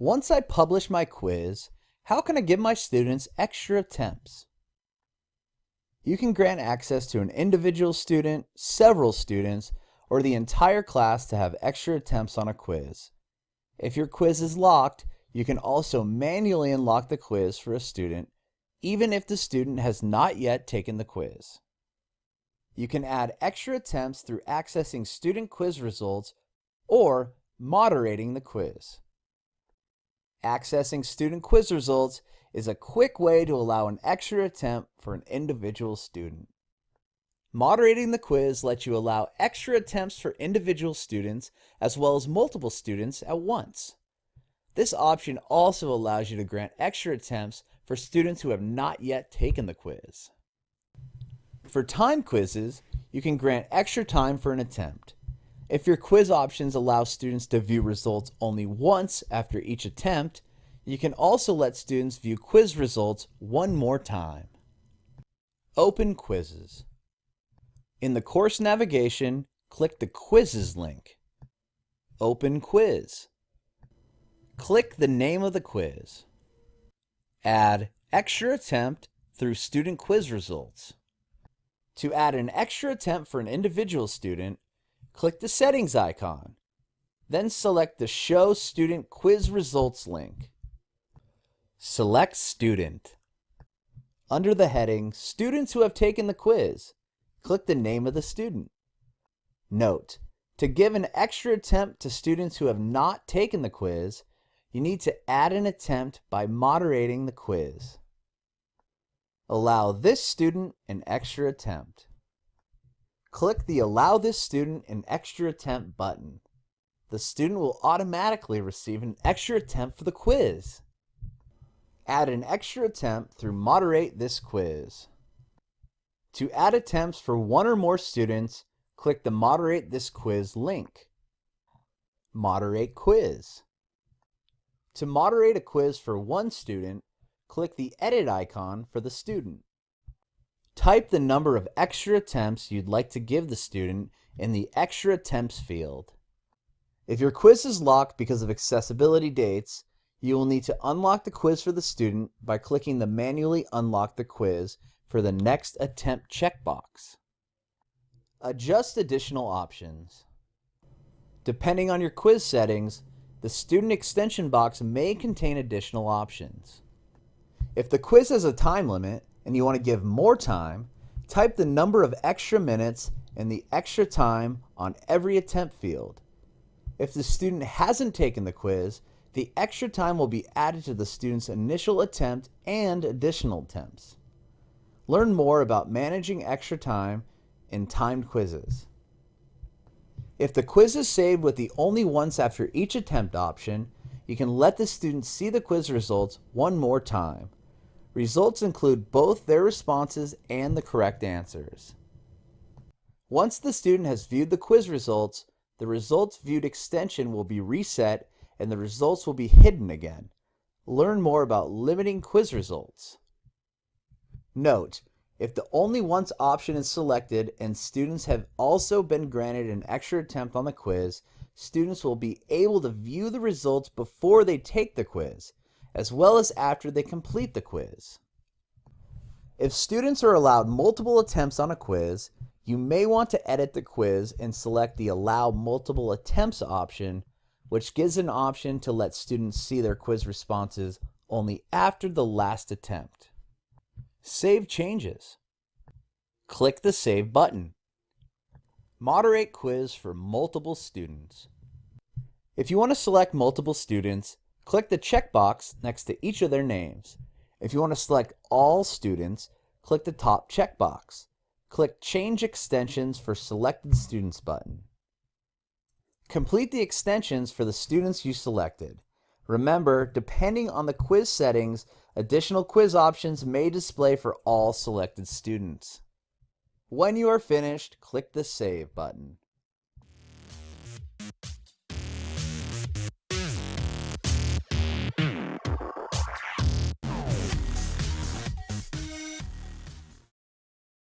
Once I publish my quiz, how can I give my students extra attempts? You can grant access to an individual student, several students, or the entire class to have extra attempts on a quiz. If your quiz is locked, you can also manually unlock the quiz for a student, even if the student has not yet taken the quiz. You can add extra attempts through accessing student quiz results or moderating the quiz. Accessing student quiz results is a quick way to allow an extra attempt for an individual student. Moderating the quiz lets you allow extra attempts for individual students as well as multiple students at once. This option also allows you to grant extra attempts for students who have not yet taken the quiz. For time quizzes, you can grant extra time for an attempt. If your quiz options allow students to view results only once after each attempt, you can also let students view quiz results one more time. Open quizzes. In the course navigation, click the Quizzes link. Open quiz. Click the name of the quiz. Add extra attempt through student quiz results. To add an extra attempt for an individual student, click the settings icon. Then select the Show Student Quiz Results link. Select Student. Under the heading Students who have taken the quiz, click the name of the student. Note, to give an extra attempt to students who have not taken the quiz, you need to add an attempt by moderating the quiz. Allow this student an extra attempt. Click the Allow this student an extra attempt button. The student will automatically receive an extra attempt for the quiz. Add an extra attempt through Moderate this quiz. To add attempts for one or more students, click the Moderate this quiz link. Moderate quiz. To moderate a quiz for one student, click the Edit icon for the student. Type the number of extra attempts you'd like to give the student in the Extra Attempts field. If your quiz is locked because of accessibility dates, you will need to unlock the quiz for the student by clicking the Manually Unlock the Quiz for the Next Attempt checkbox. Adjust additional options. Depending on your quiz settings, the Student Extension box may contain additional options. If the quiz has a time limit, and you want to give more time, type the number of extra minutes and the extra time on every attempt field. If the student hasn't taken the quiz, the extra time will be added to the student's initial attempt and additional attempts. Learn more about managing extra time in timed quizzes. If the quiz is saved with the only once after each attempt option, you can let the student see the quiz results one more time. Results include both their responses and the correct answers. Once the student has viewed the quiz results, the results viewed extension will be reset and the results will be hidden again. Learn more about limiting quiz results. Note, if the only once option is selected and students have also been granted an extra attempt on the quiz, students will be able to view the results before they take the quiz as well as after they complete the quiz. If students are allowed multiple attempts on a quiz, you may want to edit the quiz and select the Allow Multiple Attempts option, which gives an option to let students see their quiz responses only after the last attempt. Save changes. Click the Save button. Moderate quiz for multiple students. If you want to select multiple students, Click the checkbox next to each of their names. If you want to select all students, click the top checkbox. Click Change Extensions for Selected Students button. Complete the extensions for the students you selected. Remember, depending on the quiz settings, additional quiz options may display for all selected students. When you are finished, click the Save button.